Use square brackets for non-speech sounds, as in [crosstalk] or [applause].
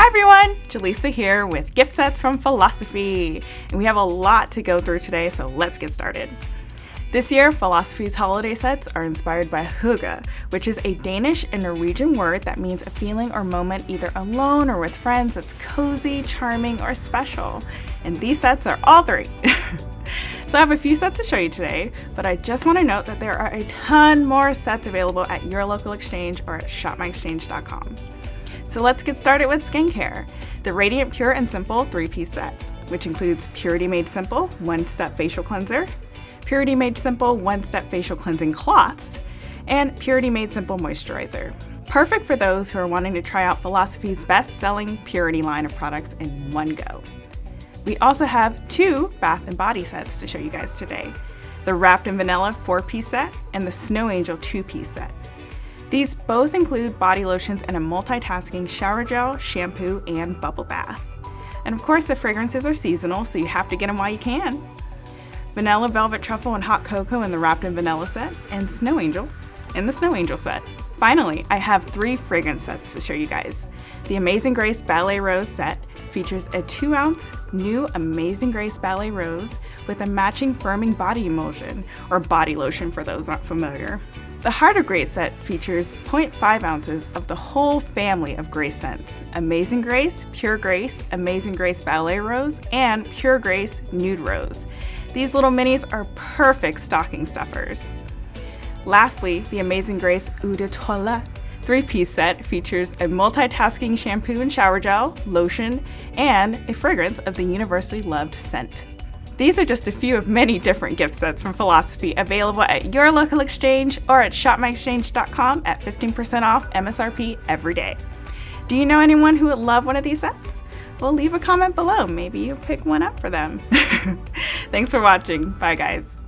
Hi everyone, Jaleesa here with gift sets from Philosophy. And we have a lot to go through today, so let's get started. This year, Philosophy's holiday sets are inspired by hygge, which is a Danish and Norwegian word that means a feeling or moment either alone or with friends that's cozy, charming, or special. And these sets are all three. [laughs] so I have a few sets to show you today, but I just want to note that there are a ton more sets available at your local exchange or at shopmyexchange.com. So let's get started with skincare. The Radiant Pure and Simple three-piece set, which includes Purity Made Simple one-step facial cleanser, Purity Made Simple one-step facial cleansing cloths, and Purity Made Simple moisturizer. Perfect for those who are wanting to try out Philosophy's best-selling Purity line of products in one go. We also have two bath and body sets to show you guys today. The Wrapped in Vanilla 4-piece set and the Snow Angel 2-piece set. These both include body lotions and a multitasking shower gel, shampoo, and bubble bath. And of course the fragrances are seasonal, so you have to get them while you can. Vanilla Velvet Truffle and Hot Cocoa in the Wrapped in Vanilla set, and Snow Angel in the Snow Angel set. Finally, I have three fragrance sets to show you guys. The Amazing Grace Ballet Rose set features a 2 ounce new Amazing Grace Ballet Rose with a matching firming body emulsion, or body lotion for those not familiar. The Heart of Grace set features 0.5 ounces of the whole family of Grace scents, Amazing Grace, Pure Grace, Amazing Grace Ballet Rose, and Pure Grace Nude Rose. These little minis are perfect stocking stuffers. Lastly, the Amazing Grace Eau de Toilette three-piece set features a multitasking shampoo and shower gel, lotion, and a fragrance of the universally loved scent. These are just a few of many different gift sets from Philosophy available at your local exchange or at shopmyexchange.com at 15% off MSRP every day. Do you know anyone who would love one of these sets? Well, leave a comment below. Maybe you'll pick one up for them. [laughs] Thanks for watching. Bye, guys.